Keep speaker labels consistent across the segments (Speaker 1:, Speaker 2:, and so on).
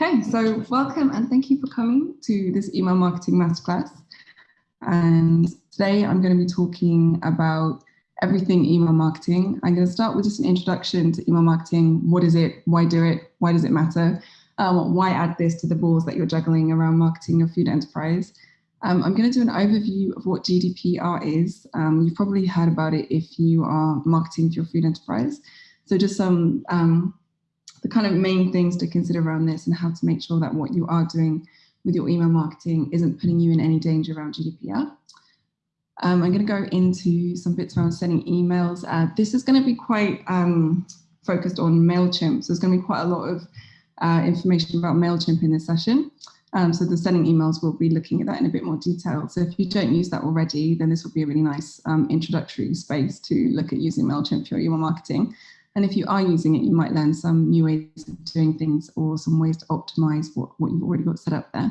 Speaker 1: Okay, so welcome and thank you for coming to this email marketing masterclass. And today I'm going to be talking about everything email marketing. I'm going to start with just an introduction to email marketing. What is it? Why do it? Why does it matter? Um, why add this to the balls that you're juggling around marketing your food enterprise? Um, I'm going to do an overview of what GDPR is. Um, you've probably heard about it if you are marketing for your food enterprise. So just some um, the kind of main things to consider around this and how to make sure that what you are doing with your email marketing isn't putting you in any danger around GDPR. Um, I'm going to go into some bits around sending emails. Uh, this is going to be quite um, focused on MailChimp. So there's going to be quite a lot of uh, information about MailChimp in this session. Um, so the sending emails, we'll be looking at that in a bit more detail. So if you don't use that already, then this will be a really nice um, introductory space to look at using MailChimp for your email marketing. And if you are using it, you might learn some new ways of doing things or some ways to optimize what, what you've already got set up there.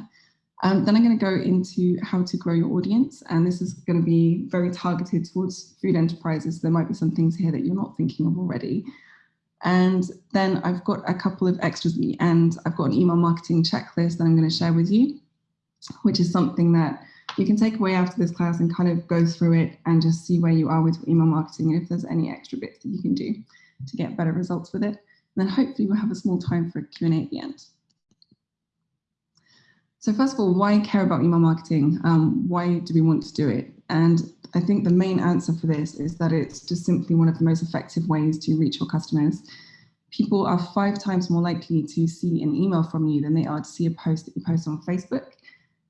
Speaker 1: Um, then I'm going to go into how to grow your audience. And this is going to be very targeted towards food enterprises. There might be some things here that you're not thinking of already. And then I've got a couple of extras end. I've got an email marketing checklist that I'm going to share with you, which is something that you can take away after this class and kind of go through it and just see where you are with email marketing and if there's any extra bits that you can do to get better results with it. And then hopefully we'll have a small time for a Q&A at the end. So first of all, why care about email marketing? Um, why do we want to do it? And I think the main answer for this is that it's just simply one of the most effective ways to reach your customers. People are five times more likely to see an email from you than they are to see a post that you post on Facebook.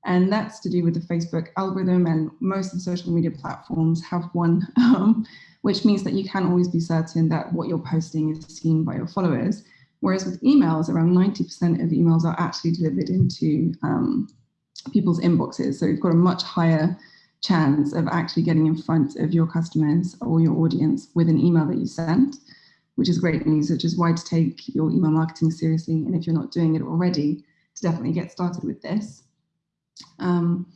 Speaker 1: And that's to do with the Facebook algorithm and most of the social media platforms have one, um, which means that you can always be certain that what you're posting is seen by your followers. Whereas with emails, around 90% of emails are actually delivered into um, people's inboxes. So you've got a much higher chance of actually getting in front of your customers or your audience with an email that you send, which is great news, which is why to take your email marketing seriously. And if you're not doing it already, to definitely get started with this. Um,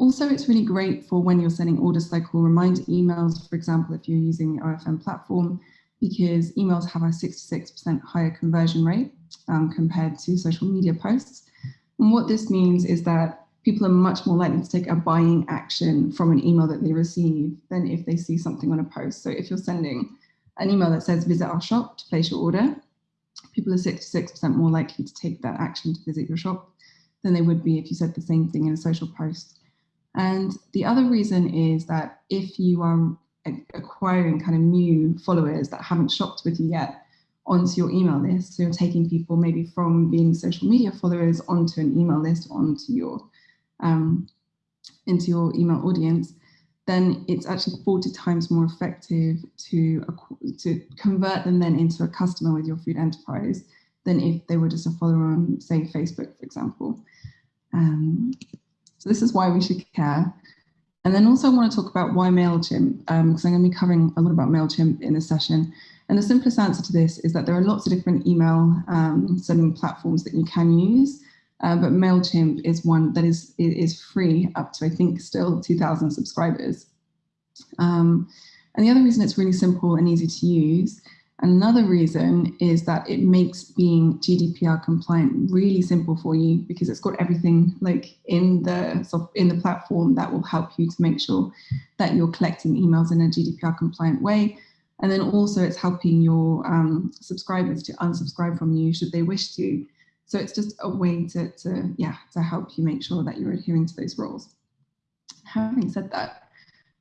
Speaker 1: also, it's really great for when you're sending order cycle reminder emails, for example, if you're using the OFN platform, because emails have a 66% higher conversion rate um, compared to social media posts. And what this means is that people are much more likely to take a buying action from an email that they receive than if they see something on a post. So if you're sending an email that says visit our shop to place your order, people are 66% more likely to take that action to visit your shop than they would be if you said the same thing in a social post. And the other reason is that if you are acquiring kind of new followers that haven't shopped with you yet onto your email list, so you're taking people maybe from being social media followers onto an email list, onto your um, into your email audience, then it's actually 40 times more effective to, to convert them then into a customer with your food enterprise than if they were just a follower on, say, Facebook, for example. Um, so this is why we should care. And then also I want to talk about why MailChimp, because um, I'm going to be covering a lot about MailChimp in this session. And the simplest answer to this is that there are lots of different email um, sending platforms that you can use, uh, but MailChimp is one that is, is free up to, I think, still 2,000 subscribers. Um, and the other reason it's really simple and easy to use Another reason is that it makes being GDPR compliant really simple for you because it's got everything like in the in the platform that will help you to make sure that you're collecting emails in a GDPR compliant way. And then also it's helping your um, subscribers to unsubscribe from you should they wish to. So it's just a way to, to, yeah, to help you make sure that you're adhering to those rules. Having said that,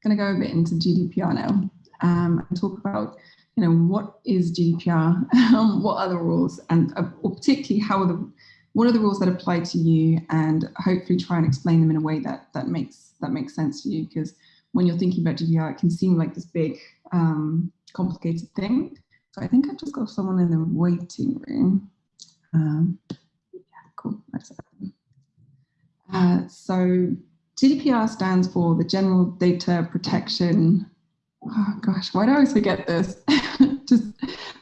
Speaker 1: I'm gonna go a bit into GDPR now um, and talk about you know, what is GDPR, um, what are the rules, and uh, or particularly how are the, what are the rules that apply to you, and hopefully try and explain them in a way that that makes that makes sense to you. Because when you're thinking about GDPR, it can seem like this big, um, complicated thing. So I think I've just got someone in the waiting room. Um, yeah, cool. Uh, so GDPR stands for the General Data Protection oh gosh, why do I always forget this?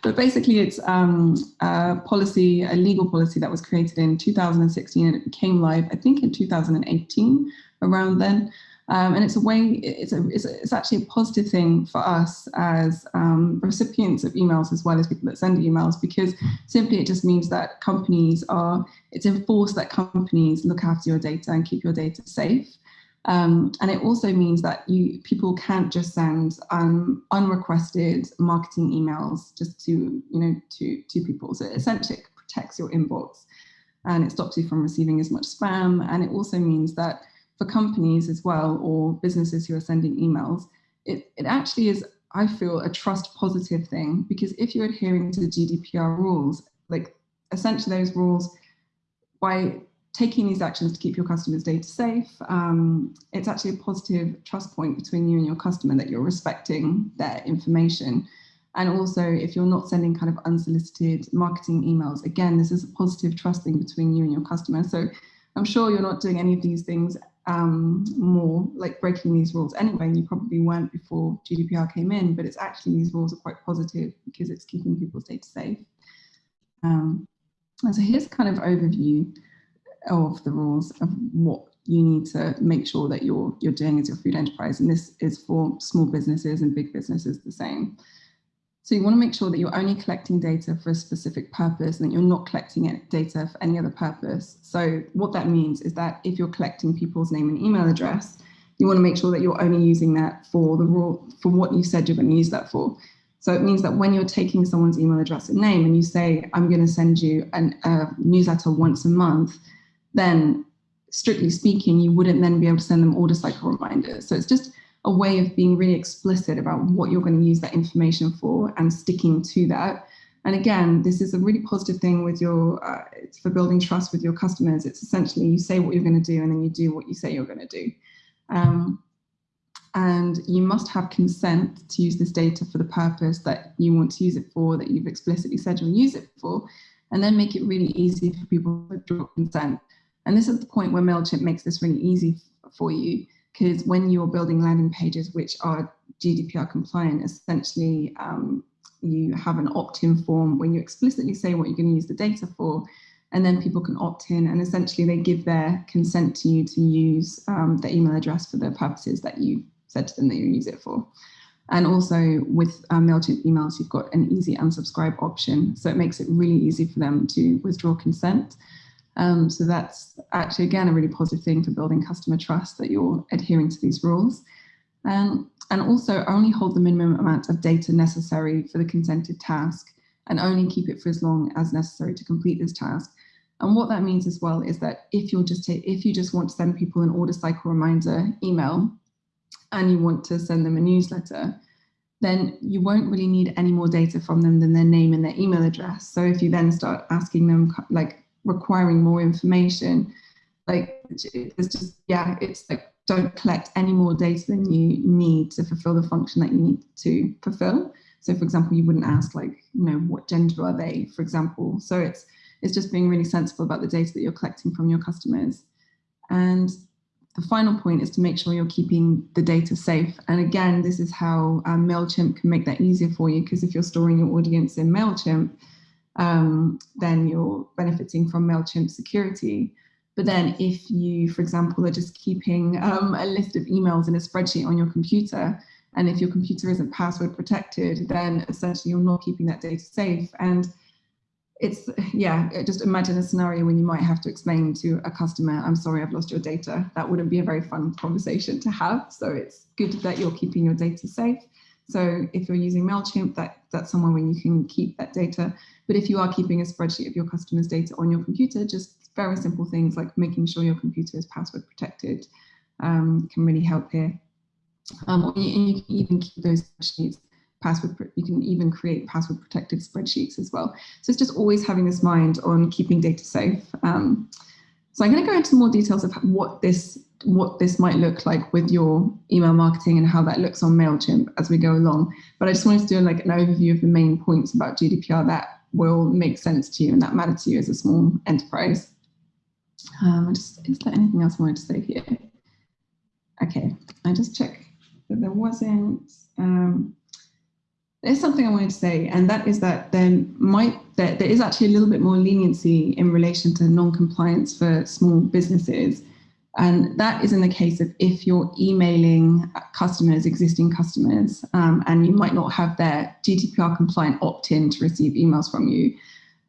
Speaker 1: But basically it's um, a policy, a legal policy that was created in 2016 and it became live, I think in 2018, around then. Um, and it's a way, it's, a, it's, a, it's, actually a positive thing for us as um, recipients of emails as well as people that send emails because simply it just means that companies are, it's enforced that companies look after your data and keep your data safe. Um, and it also means that you people can't just send um, unrequested marketing emails just to, you know, to, to people. So essentially protects your inbox and it stops you from receiving as much spam. And it also means that for companies as well, or businesses who are sending emails, it, it actually is, I feel, a trust positive thing, because if you're adhering to the GDPR rules, like essentially those rules, by taking these actions to keep your customers' data safe, um, it's actually a positive trust point between you and your customer that you're respecting their information. And also, if you're not sending kind of unsolicited marketing emails, again, this is a positive trust thing between you and your customer. So I'm sure you're not doing any of these things um, more like breaking these rules anyway, and you probably weren't before GDPR came in, but it's actually these rules are quite positive because it's keeping people's data safe. Um, and so here's kind of overview of the rules of what you need to make sure that you're you're doing as your food enterprise, and this is for small businesses and big businesses the same. So you want to make sure that you're only collecting data for a specific purpose and that you're not collecting data for any other purpose. So what that means is that if you're collecting people's name and email address, you want to make sure that you're only using that for the raw, for what you said you're going to use that for. So it means that when you're taking someone's email address and name and you say, I'm going to send you an, a newsletter once a month, then strictly speaking, you wouldn't then be able to send them order cycle reminders. So it's just a way of being really explicit about what you're going to use that information for and sticking to that. And again, this is a really positive thing with your, uh, it's for building trust with your customers. It's essentially you say what you're going to do and then you do what you say you're going to do. Um, and you must have consent to use this data for the purpose that you want to use it for, that you've explicitly said you'll use it for, and then make it really easy for people to withdraw consent. And this is the point where MailChimp makes this really easy for you because when you're building landing pages which are GDPR compliant, essentially um, you have an opt-in form when you explicitly say what you're going to use the data for, and then people can opt in and essentially they give their consent to you to use um, the email address for the purposes that you said to them that you use it for. And also with um, MailChimp emails, you've got an easy unsubscribe option. So it makes it really easy for them to withdraw consent. Um, so that's actually, again, a really positive thing for building customer trust that you're adhering to these rules. Um, and also only hold the minimum amount of data necessary for the consented task and only keep it for as long as necessary to complete this task. And what that means as well is that if you're just if you just want to send people an order cycle reminder email and you want to send them a newsletter, then you won't really need any more data from them than their name and their email address. So if you then start asking them like requiring more information, like it's just, yeah, it's like don't collect any more data than you need to fulfill the function that you need to fulfill. So for example, you wouldn't ask like, you know, what gender are they, for example. So it's, it's just being really sensible about the data that you're collecting from your customers. And the final point is to make sure you're keeping the data safe. And again, this is how um, MailChimp can make that easier for you because if you're storing your audience in MailChimp, um, then you're benefiting from MailChimp security. But then if you, for example, are just keeping um, a list of emails in a spreadsheet on your computer, and if your computer isn't password protected, then essentially you're not keeping that data safe. And it's, yeah, just imagine a scenario when you might have to explain to a customer, I'm sorry, I've lost your data. That wouldn't be a very fun conversation to have. So it's good that you're keeping your data safe. So if you're using MailChimp, that, that's somewhere where you can keep that data. But if you are keeping a spreadsheet of your customers' data on your computer, just very simple things like making sure your computer is password protected um, can really help here. Um, and you can even keep those spreadsheets password, you can even create password protected spreadsheets as well. So it's just always having this mind on keeping data safe. Um, so I'm going to go into more details of what this what this might look like with your email marketing and how that looks on MailChimp as we go along. But I just wanted to do like an overview of the main points about GDPR that will make sense to you and that matter to you as a small enterprise. Um, just, is there anything else I wanted to say here? Okay, I just check that there wasn't, um, there's something I wanted to say, and that is that there might, there, there is actually a little bit more leniency in relation to non-compliance for small businesses And that is in the case of if you're emailing customers, existing customers, um, and you might not have their GDPR compliant opt-in to receive emails from you.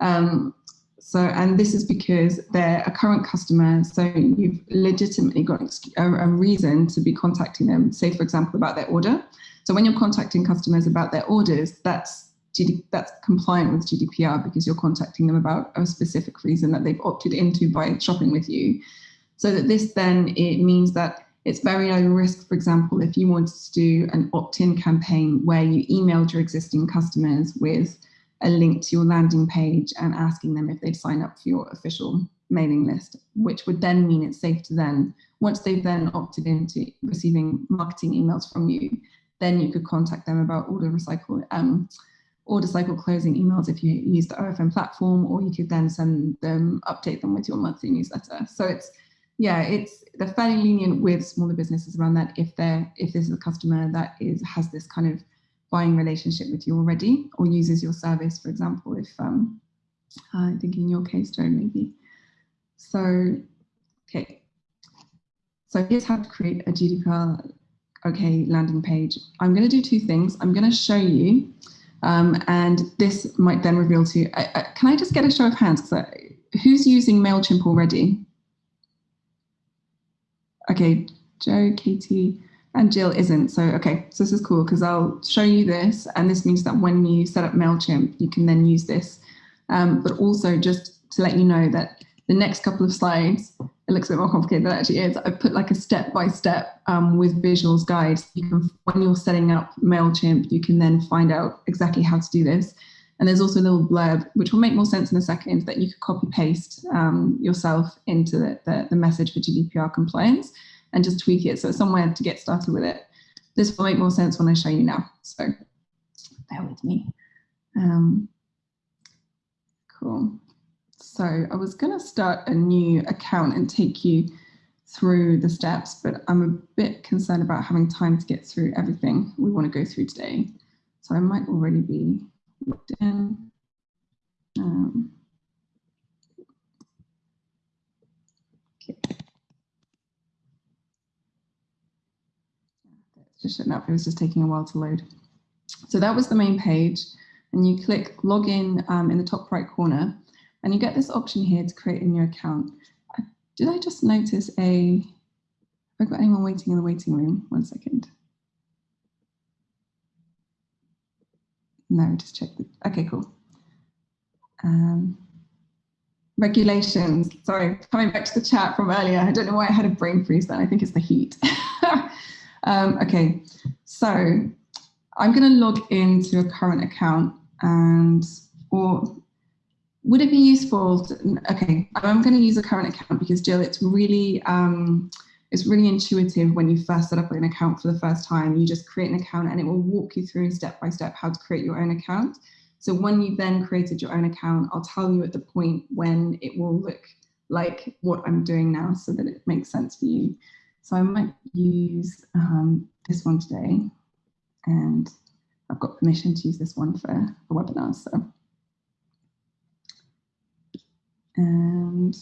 Speaker 1: Um, so, and this is because they're a current customer, so you've legitimately got a, a reason to be contacting them, say for example, about their order. So when you're contacting customers about their orders, that's GD, that's compliant with GDPR because you're contacting them about a specific reason that they've opted into by shopping with you. So that this then, it means that it's very low risk, for example, if you wanted to do an opt-in campaign where you emailed your existing customers with a link to your landing page and asking them if they'd sign up for your official mailing list, which would then mean it's safe to then, once they've then opted into receiving marketing emails from you, then you could contact them about order recycle, um, order cycle closing emails if you use the OFN platform, or you could then send them, update them with your monthly newsletter. So it's yeah, it's they're fairly lenient with smaller businesses around that if they're if this is a customer that is has this kind of buying relationship with you already or uses your service, for example, if um, I think in your case, Joe, maybe. So, okay. So here's how to create a GDPR OK landing page. I'm going to do two things. I'm going to show you, um, and this might then reveal to you. I, I, can I just get a show of hands? Who's using MailChimp already? Okay, Joe, Katie, and Jill isn't. So, okay, so this is cool because I'll show you this. And this means that when you set up MailChimp, you can then use this. Um, but also just to let you know that the next couple of slides, it looks a bit more complicated than it actually is. I put like a step-by-step -step, um, with visuals guides. You can, when you're setting up MailChimp, you can then find out exactly how to do this. And there's also a little blurb, which will make more sense in a second, that you could copy paste um, yourself into the, the, the, message for GDPR compliance and just tweak it. So it's somewhere to get started with it. This will make more sense when I show you now. So bear with me. Um, cool. So I was going to start a new account and take you through the steps, but I'm a bit concerned about having time to get through everything we want to go through today. So I might already be looked in. Um, okay. Just up, it was just taking a while to load. So that was the main page and you click login um, in the top right corner and you get this option here to create a new account. Did I just notice a, have I got anyone waiting in the waiting room? One second. No, just check. The, okay, cool. Um, regulations. Sorry, coming back to the chat from earlier. I don't know why I had a brain freeze then. I think it's the heat. um, okay, so I'm going to log into a current account and or would it be useful? To, okay, I'm going to use a current account because Jill, it's really um, it's really intuitive when you first set up an account for the first time. You just create an account and it will walk you through step by step how to create your own account. So when you've then created your own account, I'll tell you at the point when it will look like what I'm doing now so that it makes sense for you. So I might use um, this one today and I've got permission to use this one for the webinar. So, and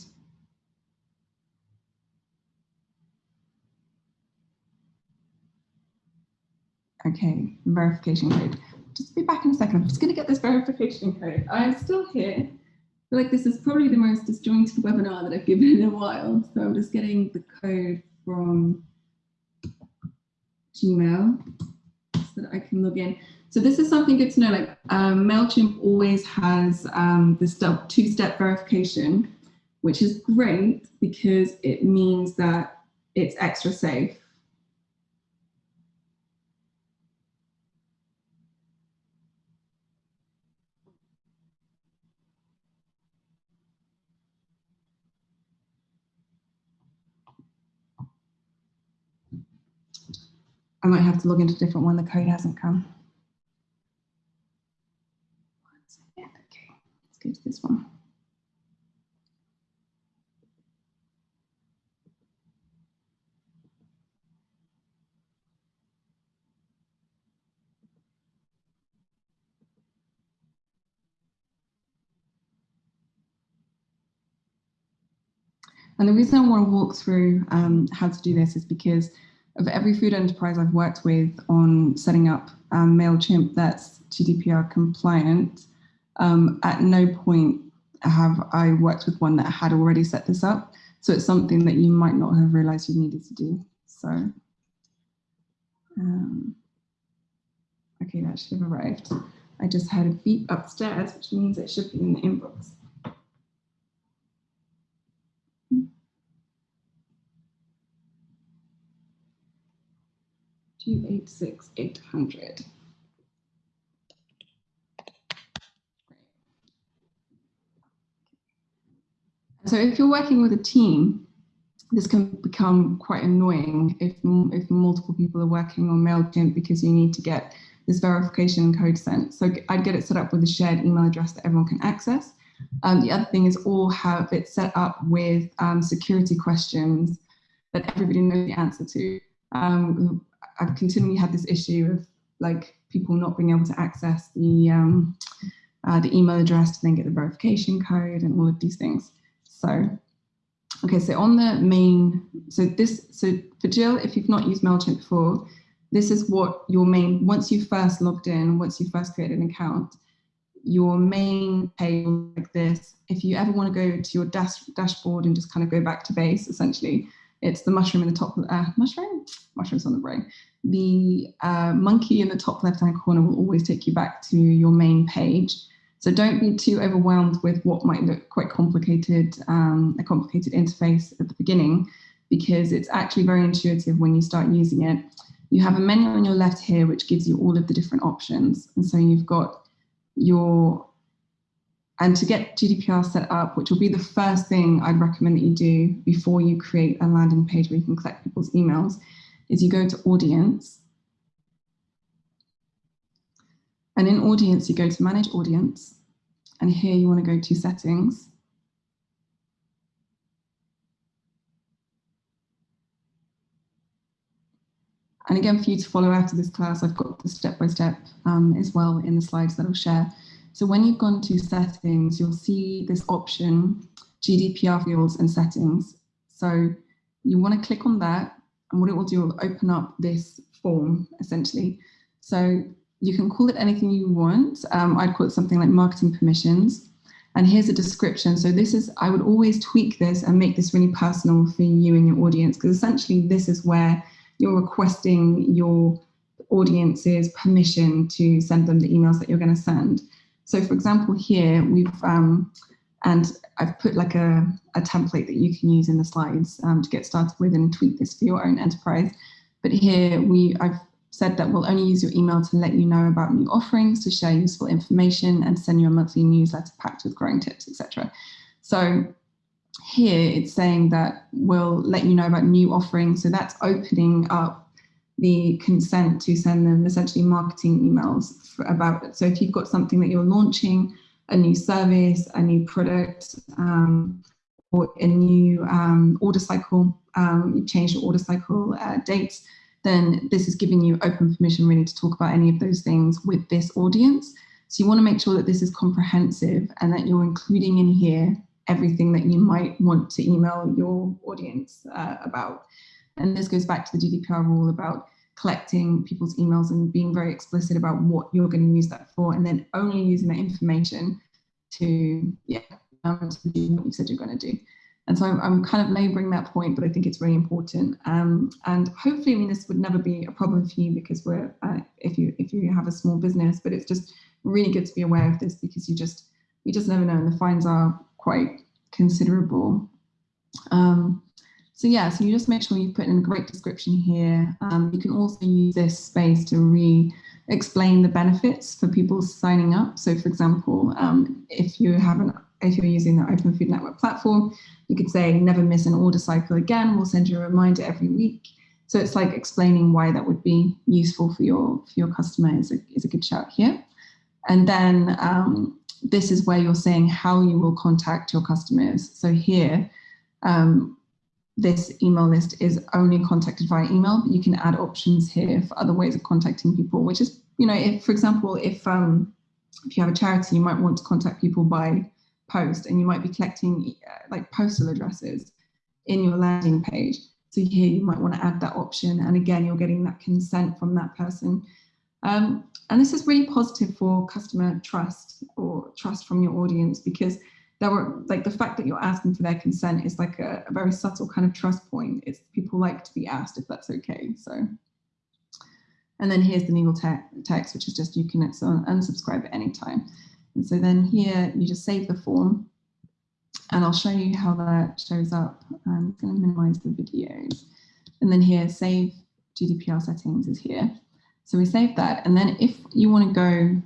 Speaker 1: Okay, verification code. Just be back in a second. I'm just going to get this verification code. I'm still here. Like this is probably the most disjointed webinar that I've given in a while. So I'm just getting the code from Gmail so that I can log in. So this is something good to know, like um, MailChimp always has um, this two-step verification, which is great because it means that it's extra safe. I might have to log into a different one. The code hasn't come. Okay, let's go to this one. And the reason I want to walk through um, how to do this is because of every food enterprise I've worked with on setting up um, MailChimp that's GDPR compliant, um, at no point have I worked with one that had already set this up. So it's something that you might not have realized you needed to do. So, um, okay, that should have arrived. I just had a beep upstairs, which means it should be in the inbox. Two eight six eight hundred. So if you're working with a team, this can become quite annoying if, if multiple people are working on MailChimp because you need to get this verification code sent. So I'd get it set up with a shared email address that everyone can access. Um, the other thing is all have it set up with um, security questions that everybody knows the answer to. Um, I've continually had this issue of like people not being able to access the, um, uh, the email address to then get the verification code and all of these things. So, okay, so on the main, so this, so for Jill, if you've not used MailChimp before, this is what your main, once you first logged in, once you first created an account, your main page like this, if you ever want to go to your dash, dashboard and just kind of go back to base, essentially, it's the mushroom in the top, uh, mushroom? Mushrooms on the brain. The uh, monkey in the top left-hand corner will always take you back to your main page. So don't be too overwhelmed with what might look quite complicated, um, a complicated interface at the beginning, because it's actually very intuitive when you start using it. You have a menu on your left here, which gives you all of the different options. And so you've got your, and to get GDPR set up, which will be the first thing I'd recommend that you do before you create a landing page where you can collect people's emails, is you go to audience And in audience, you go to manage audience. And here you want to go to settings. And again, for you to follow after this class, I've got the step-by-step -step, um, as well in the slides that I'll share. So when you've gone to settings, you'll see this option, GDPR fields and settings. So you want to click on that and what it will do will open up this form essentially. So you can call it anything you want. Um, I'd call it something like marketing permissions. And here's a description. So this is, I would always tweak this and make this really personal for you and your audience, because essentially this is where you're requesting your audience's permission to send them the emails that you're going to send. So for example, here we've, um, and I've put like a, a template that you can use in the slides um, to get started with and tweak this for your own enterprise. But here we, I've said that we'll only use your email to let you know about new offerings, to share useful information and send you a monthly newsletter packed with growing tips, etc. So here it's saying that we'll let you know about new offerings. So that's opening up the consent to send them essentially marketing emails about it. So if you've got something that you're launching, a new service, a new product, um, or a new um, order cycle, um, you change your order cycle uh, dates, then this is giving you open permission really to talk about any of those things with this audience. So you want to make sure that this is comprehensive and that you're including in here everything that you might want to email your audience uh, about. And this goes back to the GDPR rule about collecting people's emails and being very explicit about what you're going to use that for, and then only using that information to, yeah, um, to do what you said you're going to do. And so I'm, I'm, kind of laboring that point, but I think it's really important. Um, and hopefully, I mean, this would never be a problem for you because we're, uh, if you if you have a small business, but it's just really good to be aware of this because you just you just never know, and the fines are quite considerable. Um, so yeah, so you just make sure you put in a great description here. Um, you can also use this space to re-explain the benefits for people signing up. So for example, um, if you have an if you're using the Open Food Network platform, you could say never miss an order cycle again. We'll send you a reminder every week. So it's like explaining why that would be useful for your for your customer is a, is a good shout here. And then um, this is where you're saying how you will contact your customers. So here, um, this email list is only contacted via email, but you can add options here for other ways of contacting people, which is, you know, if, for example, if um, if you have a charity, you might want to contact people by post and you might be collecting uh, like postal addresses. in your landing page. So here you might want to add that option. And again, you're getting that consent from that person. Um, and this is really positive for customer trust or trust from your audience because there were like the fact that you're asking for their consent is like a, a very subtle kind of trust point. It's people like to be asked if that's okay. So, and then here's the legal te text, which is just you can unsubscribe at any time. And so then here you just save the form and I'll show you how that shows up. I'm going to minimize the videos. And then here, save GDPR settings is here. So we save that. And then if you want to go,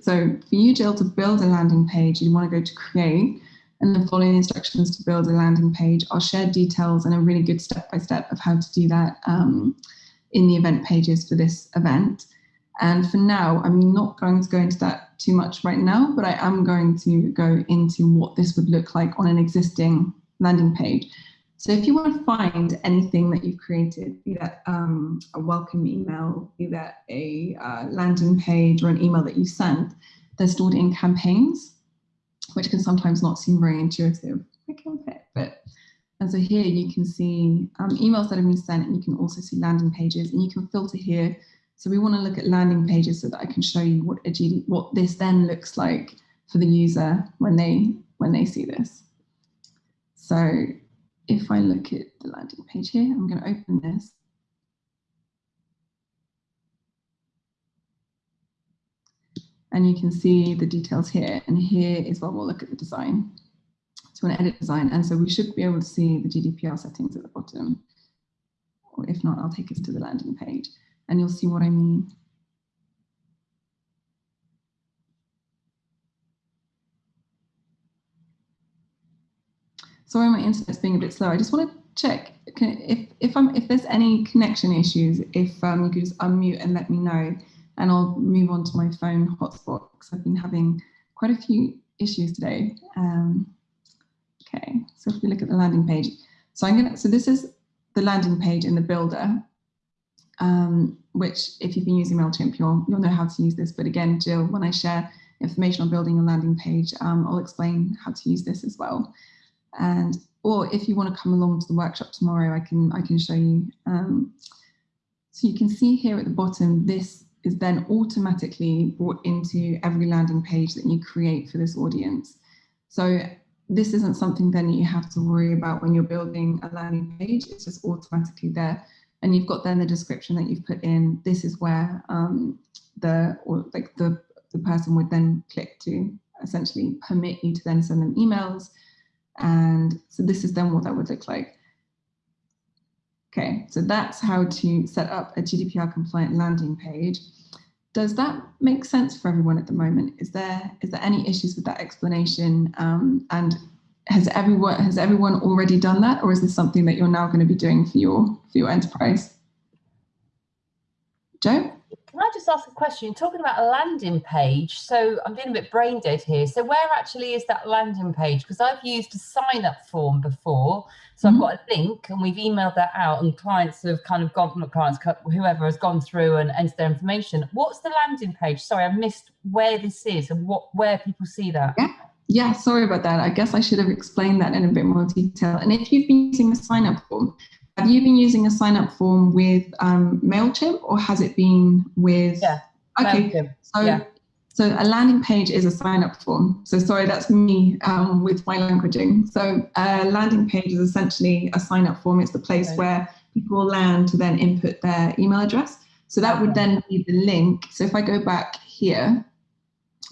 Speaker 1: so for you, Jill, to build a landing page, you want to go to create and the instructions to build a landing page. I'll share details and a really good step-by-step -step of how to do that um, in the event pages for this event. And for now, I'm not going to go into that too much right now, but I am going to go into what this would look like on an existing landing page. So if you want to find anything that you've created, be that um, a welcome email, be that a uh, landing page or an email that you sent, they're stored in campaigns, which can sometimes not seem very intuitive. Okay, but and so here you can see um, emails that have been sent and you can also see landing pages and you can filter here so we want to look at landing pages so that I can show you what a GD, what this then looks like for the user when they when they see this. So if I look at the landing page here, I'm going to open this. And you can see the details here. And here is where we'll look at the design. So we're going to edit design. And so we should be able to see the GDPR settings at the bottom. Or if not, I'll take us to the landing page and you'll see what I mean. Sorry, my internet's being a bit slow. I just want to check if if I'm if there's any connection issues. If um, you could just unmute and let me know, and I'll move on to my phone hotspot because I've been having quite a few issues today. Um, okay, so if we look at the landing page, so I'm gonna so this is the landing page in the builder, um, which if you've been using MailChimp, you'll, you'll know how to use this. But again, Jill, when I share information on building a landing page, um, I'll explain how to use this as well. And or if you want to come along to the workshop tomorrow, I can I can show you. Um, so you can see here at the bottom, this is then automatically brought into every landing page that you create for this audience. So this isn't something then you have to worry about when you're building a landing page. It's just automatically there and you've got then the description that you've put in. This is where um, the or like the the person would then click to essentially permit you to then send them emails. And so this is then what that would look like. Okay, so that's how to set up a GDPR compliant landing page. Does that make sense for everyone at the moment? Is there is there any issues with that explanation? Um, and has everyone has everyone already done that, or is this something that you're now going to be doing for your for your enterprise? Joe?
Speaker 2: Just ask a question? You're talking about a landing page, so I'm being a bit brain dead here. So where actually is that landing page? Because I've used a sign up form before. So mm -hmm. I've mm-hmm. got a link and we've emailed that out and clients have kind of gone, not clients, whoever has gone through and entered their information. What's the landing page? Sorry, I missed where this is and what where people see that.
Speaker 1: Yeah. Yeah, sorry about that. I guess I should have explained that in a bit more detail. And if you've been using a sign up form, have you been using a sign up form with um, MailChimp or has it been with?
Speaker 2: Yeah.
Speaker 1: Okay.
Speaker 2: MailChimp.
Speaker 1: So,
Speaker 2: yeah.
Speaker 1: so a landing page is a sign up form. So sorry, that's me um, with my languaging. So a landing page is essentially a sign up form. It's the place okay. where people land to then input their email address. So that would then be the link. So if I go back here,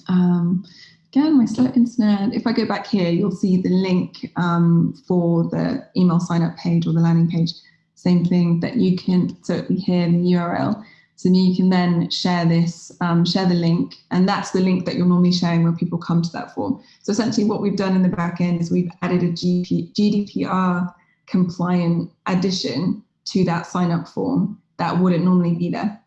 Speaker 1: um, Again, my slow internet. If I go back here, you'll see the link um, for the email sign up page or the landing page. Same thing that you can, so here the URL. So you can then share this, um, share the link, and that's the link that you're normally sharing when people come to that form. So essentially what we've done in the back end is we've added a GP, GDPR compliant addition to that sign up form that wouldn't normally be there.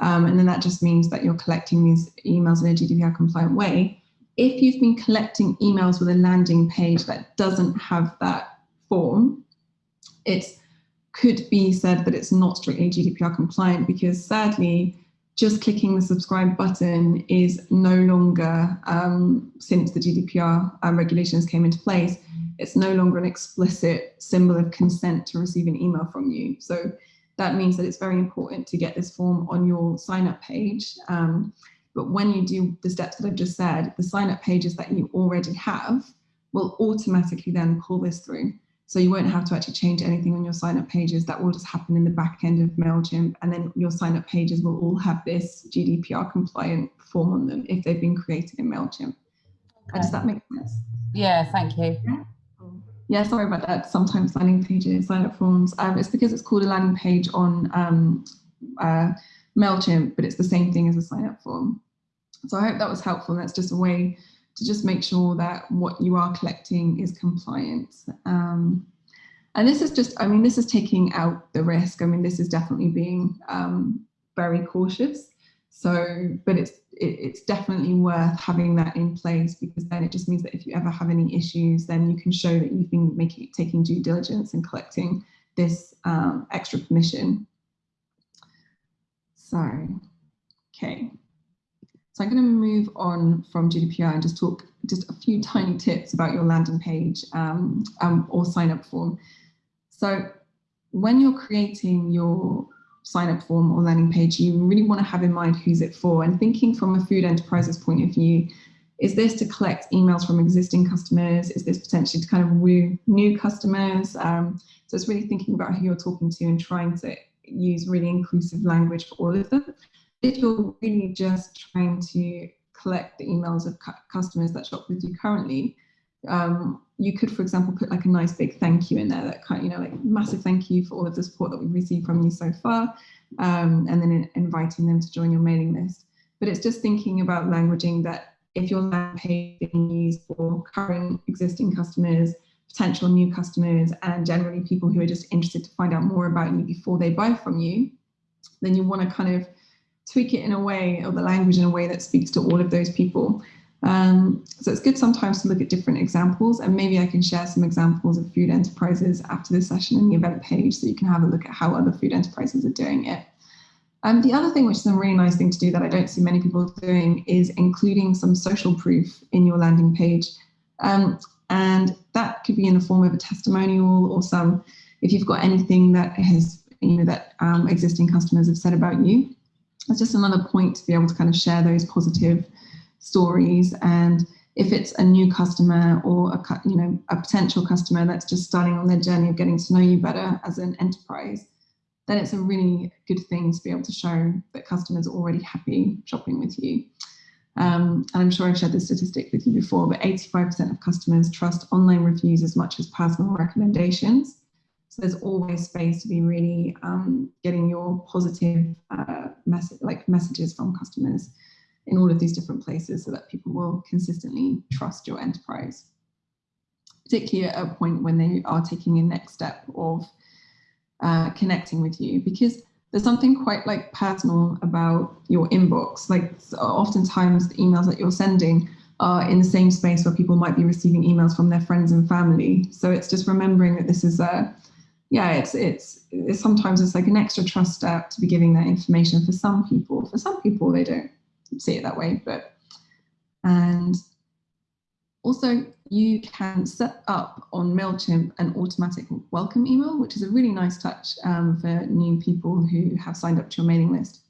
Speaker 1: Um, and then that just means that you're collecting these emails in a GDPR compliant way if you've been collecting emails with a landing page that doesn't have that form, it could be said that it's not strictly GDPR compliant because sadly, just clicking the subscribe button is no longer, um, since the GDPR um, regulations came into place, it's no longer an explicit symbol of consent to receive an email from you. So that means that it's very important to get this form on your sign up page. Um, but when you do the steps that I've just said, the sign up pages that you already have will automatically then pull this through. So you won't have to actually change anything on your sign up pages. That will just happen in the back end of MailChimp. And then your sign up pages will all have this GDPR compliant form on them if they've been created in MailChimp. Okay. Does that make sense?
Speaker 2: Yeah, thank you.
Speaker 1: Yeah. Yeah, sorry about that. Sometimes landing pages, sign up forms. Um, it's because it's called a landing page on um, uh, MailChimp, but it's the same thing as a sign up form. So I hope that was helpful. That's just a way to just make sure that what you are collecting is compliant. Um, and this is just, I mean, this is taking out the risk. I mean, this is definitely being um, very cautious. So, but it's it, it's definitely worth having that in place because then it just means that if you ever have any issues, then you can show that you've been making taking due diligence and collecting this um, extra permission. So, okay. So I'm going to move on from GDPR and just talk just a few tiny tips about your landing page um, um, or sign up form. So when you're creating your sign up form or landing page, you really want to have in mind who's it for and thinking from a food enterprise's point of view, is this to collect emails from existing customers? Is this potentially to kind of woo new customers? Um, so it's really thinking about who you're talking to and trying to use really inclusive language for all of them you're really just trying to collect the emails of cu customers that shop with you currently, um, you could, for example, put like a nice big thank you in there that kind, of, you know, like massive thank you for all of the support that we've received from you so far, um, and then in, inviting them to join your mailing list. But it's just thinking about languaging that if your landing page is used for current existing customers, potential new customers, and generally people who are just interested to find out more about you before they buy from you, then you want to kind of tweak it in a way or the language in a way that speaks to all of those people. Um, so it's good sometimes to look at different examples and maybe I can share some examples of food enterprises after this session in the event page so you can have a look at how other food enterprises are doing it. Um, the other thing, which is a really nice thing to do that I don't see many people doing, is including some social proof in your landing page. Um, and that could be in the form of a testimonial or some, if you've got anything that has, you know, that um, existing customers have said about you, it's just another point to be able to kind of share those positive stories. And if it's a new customer or a, you know, a potential customer that's just starting on their journey of getting to know you better as an enterprise, then it's a really good thing to be able to show that customers are already happy shopping with you. Um, and I'm sure I've shared this statistic with you before, but 85% of customers trust online reviews as much as personal recommendations. So there's always space to be really um, getting your positive uh, message, like messages from customers in all of these different places so that people will consistently trust your enterprise, particularly at a point when they are taking a next step of uh, connecting with you because there's something quite like personal about your inbox. Like oftentimes the emails that you're sending are in the same space where people might be receiving emails from their friends and family. So it's just remembering that this is a yeah, it's, it's, it's sometimes it's like an extra trust step to be giving that information for some people. For some people, they don't see it that way, but and also you can set up on MailChimp an automatic welcome email, which is a really nice touch um, for new people who have signed up to your mailing list.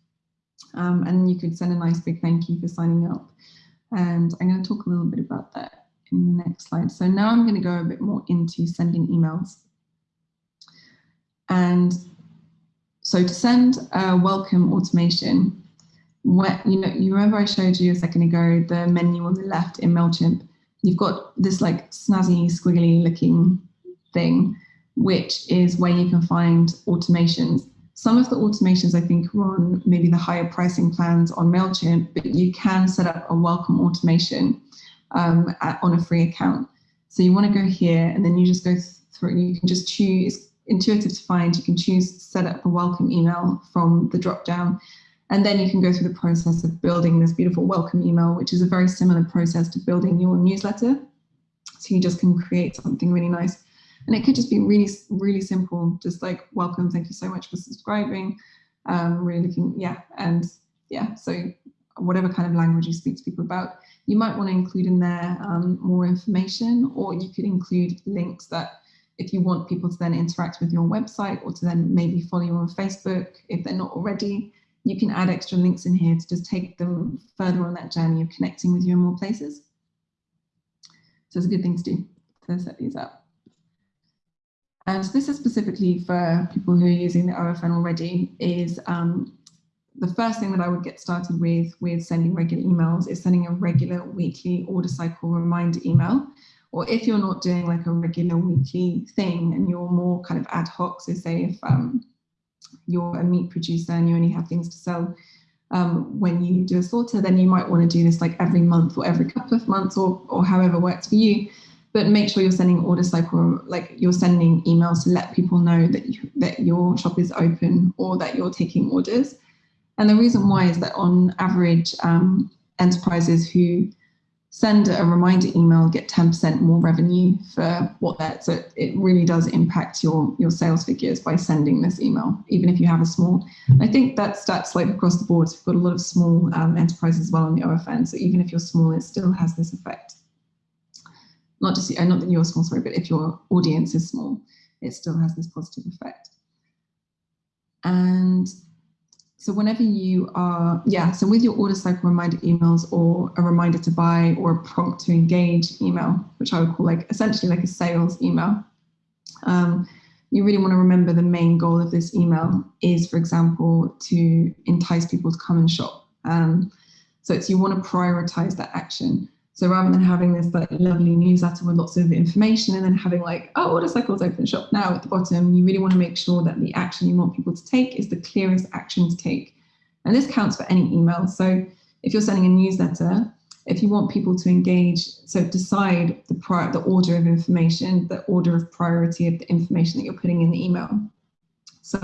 Speaker 1: Um, and you could send a nice big thank you for signing up. And I'm going to talk a little bit about that in the next slide. So now I'm going to go a bit more into sending emails. And so to send a welcome automation, what, you know, you remember I showed you a second ago, the menu on the left in MailChimp, you've got this like snazzy, squiggly looking thing, which is where you can find automations. Some of the automations I think are on maybe the higher pricing plans on MailChimp, but you can set up a welcome automation um, at, on a free account. So you want to go here and then you just go through, you can just choose intuitive to find. You can choose set up a welcome email from the drop down. And then you can go through the process of building this beautiful welcome email, which is a very similar process to building your newsletter. So you just can create something really nice. And it could just be really, really simple, just like welcome, thank you so much for subscribing. Um, really looking, yeah, and yeah, so whatever kind of language you speak to people about. You might want to include in there um, more information, or you could include links that if you want people to then interact with your website or to then maybe follow you on Facebook if they're not already, you can add extra links in here to just take them further on that journey of connecting with you in more places. So it's a good thing to do to set these up. And this is specifically for people who are using the OFN already is um, the first thing that I would get started with with sending regular emails is sending a regular weekly order cycle reminder email or if you're not doing like a regular weekly thing and you're more kind of ad hoc, so say if um, you're a meat producer and you only have things to sell um, when you do a slaughter, then you might want to do this like every month or every couple of months or, or however works for you. But make sure you're sending orders like or like you're sending emails to let people know that you, that your shop is open or that you're taking orders. And the reason why is that on average, um, enterprises who send a reminder email, get 10% more revenue for what that. So it really does impact your, your sales figures by sending this email, even if you have a small. I think that stats like across the board. So We've got a lot of small um, enterprises as well on the OFN. So even if you're small, it still has this effect. Not just, uh, not that you're small, sorry, but if your audience is small, it still has this positive effect. And so whenever you are, yeah, so with your order cycle reminder emails or a reminder to buy or a prompt to engage email, which I would call like essentially like a sales email, um, you really want to remember the main goal of this email is, for example, to entice people to come and shop. Um, so it's you want to prioritize that action. So rather than having this like lovely newsletter with lots of information and then having like, oh, order cycles open shop now at the bottom, you really want to make sure that the action you want people to take is the clearest action to take. And this counts for any email. So if you're sending a newsletter, if you want people to engage, so decide the, prior, the order of information, the order of priority of the information that you're putting in the email. So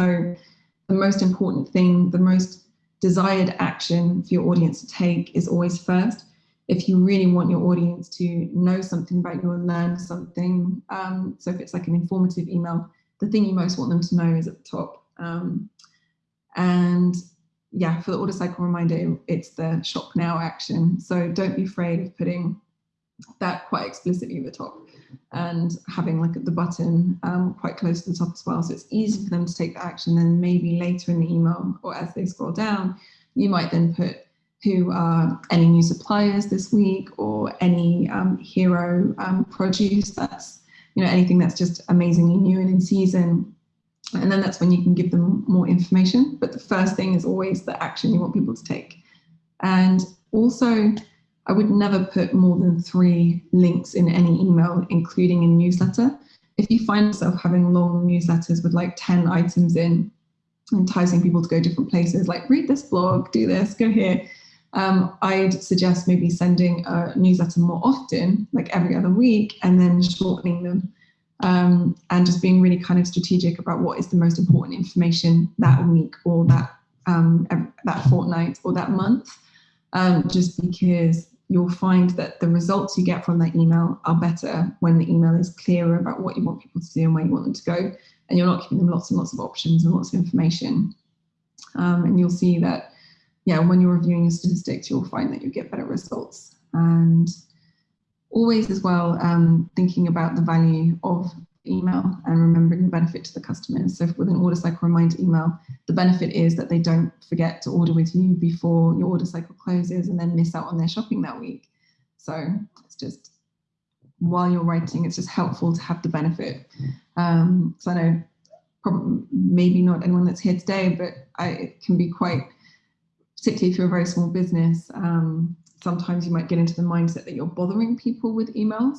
Speaker 1: the most important thing, the most desired action for your audience to take is always first if you really want your audience to know something about you and learn something. Um, so if it's like an informative email, the thing you most want them to know is at the top. Um, and yeah, for the order cycle reminder, it's the shop now action. So don't be afraid of putting that quite explicitly at the top and having like the button um, quite close to the top as well. So it's easy for them to take the action. Then maybe later in the email or as they scroll down, you might then put who are any new suppliers this week or any um, hero um, produce that's, you know, anything that's just amazingly new and in season. And then that's when you can give them more information. But the first thing is always the action you want people to take. And also, I would never put more than three links in any email, including a newsletter. If you find yourself having long newsletters with like 10 items in, enticing people to go different places, like read this blog, do this, go here, um, I'd suggest maybe sending a newsletter more often, like every other week, and then shortening them um, and just being really kind of strategic about what is the most important information that week or that um, that fortnight or that month, um, just because you'll find that the results you get from that email are better when the email is clearer about what you want people to do and where you want them to go, and you're not giving them lots and lots of options and lots of information. Um, and you'll see that yeah, when you're reviewing your statistics, you'll find that you get better results. And always as well, um, thinking about the value of email and remembering the benefit to the customers. So with an order cycle reminder email, the benefit is that they don't forget to order with you before your order cycle closes and then miss out on their shopping that week. So it's just, while you're writing, it's just helpful to have the benefit. Um, so I know probably maybe not anyone that's here today, but I, it can be quite particularly if you're a very small business, um, sometimes you might get into the mindset that you're bothering people with emails.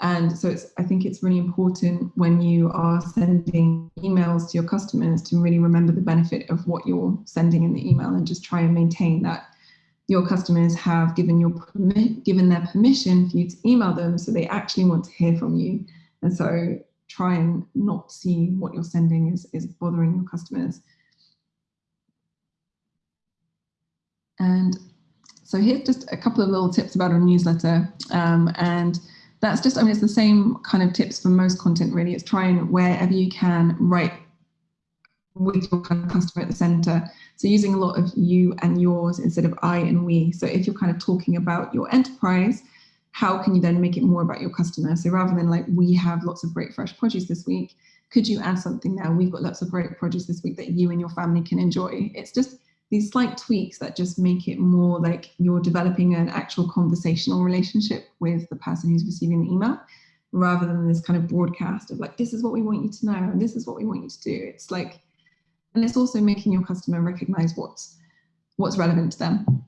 Speaker 1: And so it's, I think it's really important when you are sending emails to your customers to really remember the benefit of what you're sending in the email and just try and maintain that your customers have given your given their permission for you to email them so they actually want to hear from you. And so try and not see what you're sending is, is bothering your customers. And so here's just a couple of little tips about our newsletter. Um, and that's just, I mean, it's the same kind of tips for most content really. It's trying wherever you can write with your kind of customer at the center. So using a lot of you and yours instead of I and we. So if you're kind of talking about your enterprise, how can you then make it more about your customer? So rather than like, we have lots of great fresh produce this week, could you add something now? We've got lots of great produce this week that you and your family can enjoy. It's just these slight tweaks that just make it more like you're developing an actual conversational relationship with the person who's receiving the email rather than this kind of broadcast of like, this is what we want you to know and this is what we want you to do. It's like, and it's also making your customer recognize what's what's relevant to them.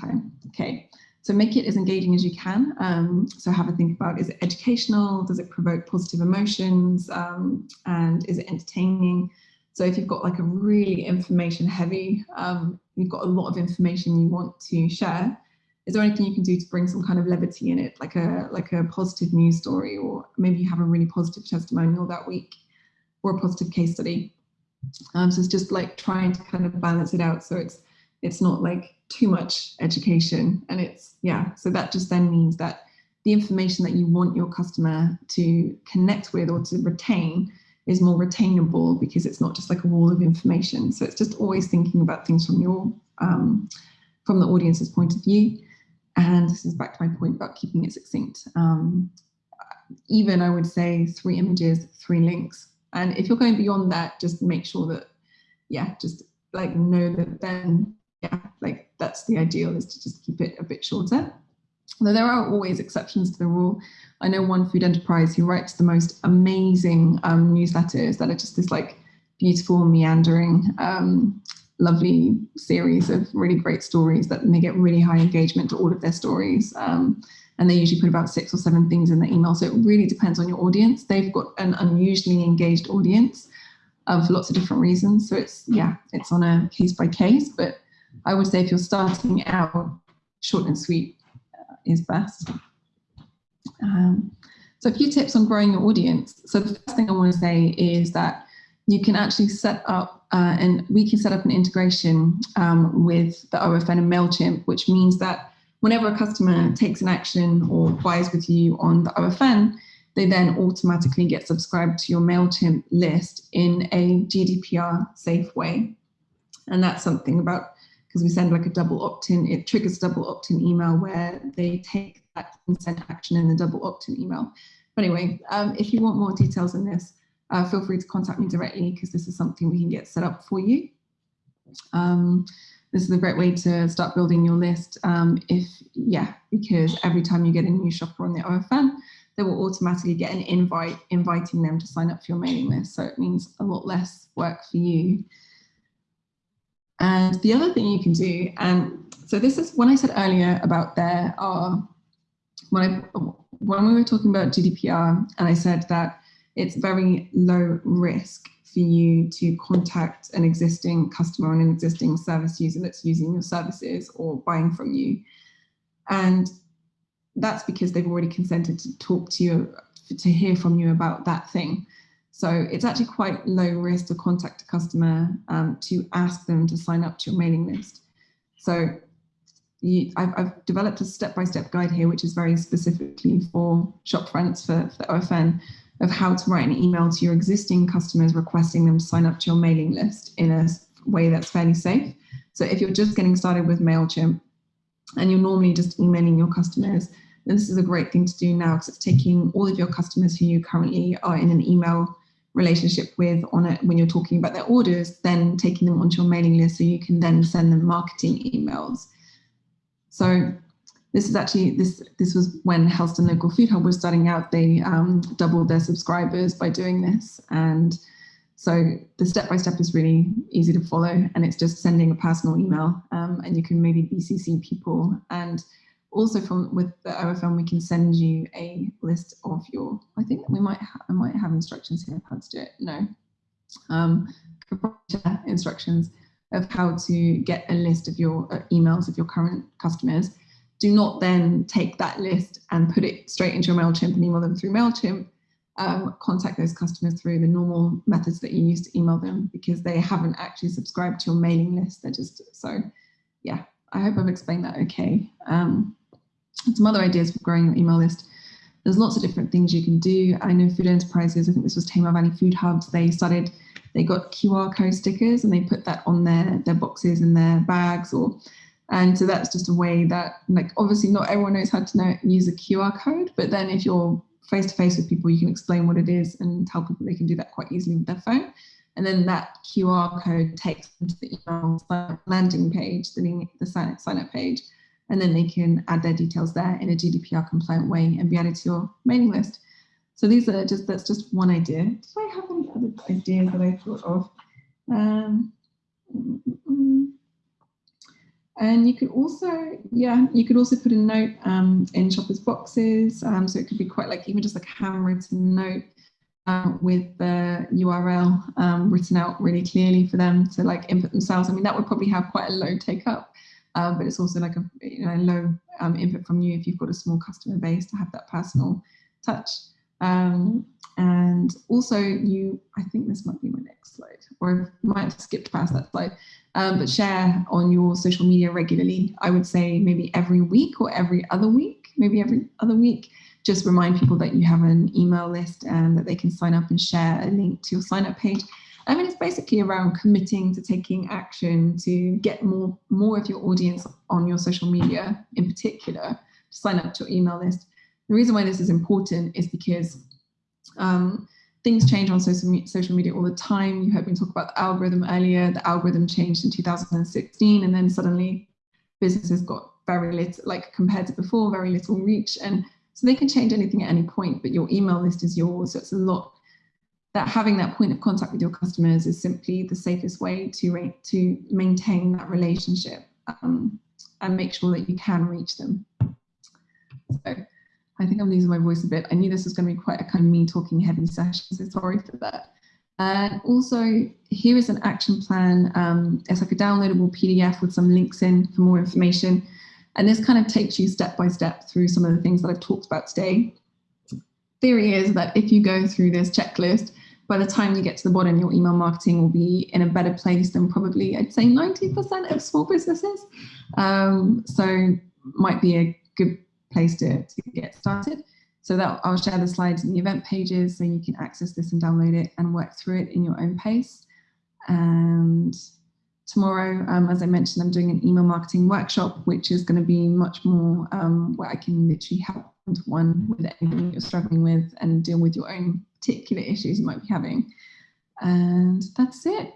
Speaker 1: Time. Okay, so make it as engaging as you can. Um, so have a think about, is it educational? Does it provoke positive emotions? Um, and is it entertaining? So if you've got like a really information heavy, um, you've got a lot of information you want to share, is there anything you can do to bring some kind of levity in it, like a like a positive news story, or maybe you have a really positive testimonial that week, or a positive case study. Um, so it's just like trying to kind of balance it out, so it's it's not like too much education, and it's yeah. So that just then means that the information that you want your customer to connect with or to retain is more retainable because it's not just like a wall of information. So it's just always thinking about things from your um, from the audience's point of view. And this is back to my point about keeping it succinct. Um, even I would say three images, three links. And if you're going beyond that, just make sure that, yeah, just like know that then, yeah, like that's the ideal is to just keep it a bit shorter. Though there are always exceptions to the rule. I know one food enterprise who writes the most amazing um, newsletters that are just this like beautiful meandering um, lovely series of really great stories that they get really high engagement to all of their stories. Um, and they usually put about six or seven things in the email. So it really depends on your audience. They've got an unusually engaged audience um, for lots of different reasons. So it's, yeah, it's on a case by case, but I would say if you're starting out, short and sweet uh, is best. Um, so a few tips on growing your audience. So the first thing I want to say is that you can actually set up uh, and we can set up an integration um, with the OFN and MailChimp, which means that whenever a customer takes an action or buys with you on the OFN, they then automatically get subscribed to your MailChimp list in a GDPR safe way. And that's something about, because we send like a double opt-in, it triggers double opt-in email where they take that consent action in the double opt-in email. But anyway, um, if you want more details on this, uh, feel free to contact me directly because this is something we can get set up for you. Um, this is a great way to start building your list um, if, yeah, because every time you get a new shopper on the OFN, they will automatically get an invite inviting them to sign up for your mailing list. So it means a lot less work for you. And the other thing you can do, and so this is when I said earlier about there are, when, I, when we were talking about GDPR and I said that it's very low risk for you to contact an existing customer or an existing service user that's using your services or buying from you. And that's because they've already consented to talk to you, to hear from you about that thing. So it's actually quite low risk to contact a customer um, to ask them to sign up to your mailing list. So you, I've, I've, developed a step-by-step -step guide here, which is very specifically for Shopfronts for, for OFN, of how to write an email to your existing customers requesting them to sign up to your mailing list in a way that's fairly safe. So if you're just getting started with MailChimp and you're normally just emailing your customers, then this is a great thing to do now because it's taking all of your customers who you currently are in an email relationship with on it when you're talking about their orders, then taking them onto your mailing list so you can then send them marketing emails. So this is actually, this this was when Helston Local Food Hub was starting out, they um, doubled their subscribers by doing this. And so the step-by-step is really easy to follow and it's just sending a personal email um, and you can maybe BCC people. And also from with the OFN, we can send you a list of your, I think we might, I might have instructions here of how to do it. No, um, instructions of how to get a list of your uh, emails of your current customers do not then take that list and put it straight into your MailChimp and email them through MailChimp. Um, contact those customers through the normal methods that you use to email them because they haven't actually subscribed to your mailing list. They're just, so yeah, I hope I've explained that okay. Um, some other ideas for growing your email list. There's lots of different things you can do. I know food enterprises, I think this was Tamar Valley Food Hubs, they started they got QR code stickers and they put that on their, their boxes and their bags or and so that's just a way that like obviously not everyone knows how to know, use a QR code, but then if you're face to face with people, you can explain what it is and tell people they can do that quite easily with their phone. And then that QR code takes them to the email landing page, the, the sign, sign up page, and then they can add their details there in a GDPR compliant way and be added to your mailing list. So these are just, that's just one idea. Did I have any other ideas that I thought of? Um. And you could also, yeah, you could also put a note um, in shoppers boxes. Um, so it could be quite like even just like a handwritten note um, with the URL um, written out really clearly for them to like input themselves. I mean, that would probably have quite a low take up, um, but it's also like a you know, low um, input from you if you've got a small customer base to have that personal touch. Um, and also you, I think this might be my next slide, or I might have skipped past that slide, um, but share on your social media regularly. I would say maybe every week or every other week, maybe every other week, just remind people that you have an email list and that they can sign up and share a link to your sign up page. I mean, it's basically around committing to taking action to get more, more of your audience on your social media in particular, to sign up to your email list. The reason why this is important is because um, things change on social, social media all the time. You heard me talk about the algorithm earlier. The algorithm changed in 2016 and then suddenly businesses got very little, like compared to before, very little reach. And so they can change anything at any point, but your email list is yours. So it's a lot that having that point of contact with your customers is simply the safest way to, to maintain that relationship um, and make sure that you can reach them. So I think I'm losing my voice a bit. I knew this was going to be quite a kind of me talking heavy session, so sorry for that. And also, here is an action plan. Um, it's like a downloadable PDF with some links in for more information. And this kind of takes you step by step through some of the things that I've talked about today. Theory is that if you go through this checklist, by the time you get to the bottom, your email marketing will be in a better place than probably, I'd say 90% of small businesses. Um, so might be a good place to, to get started. So that I'll share the slides in the event pages so you can access this and download it and work through it in your own pace. And tomorrow, um, as I mentioned, I'm doing an email marketing workshop, which is going to be much more um, where I can literally help one-to-one with anything you're struggling with and deal with your own particular issues you might be having. And that's it.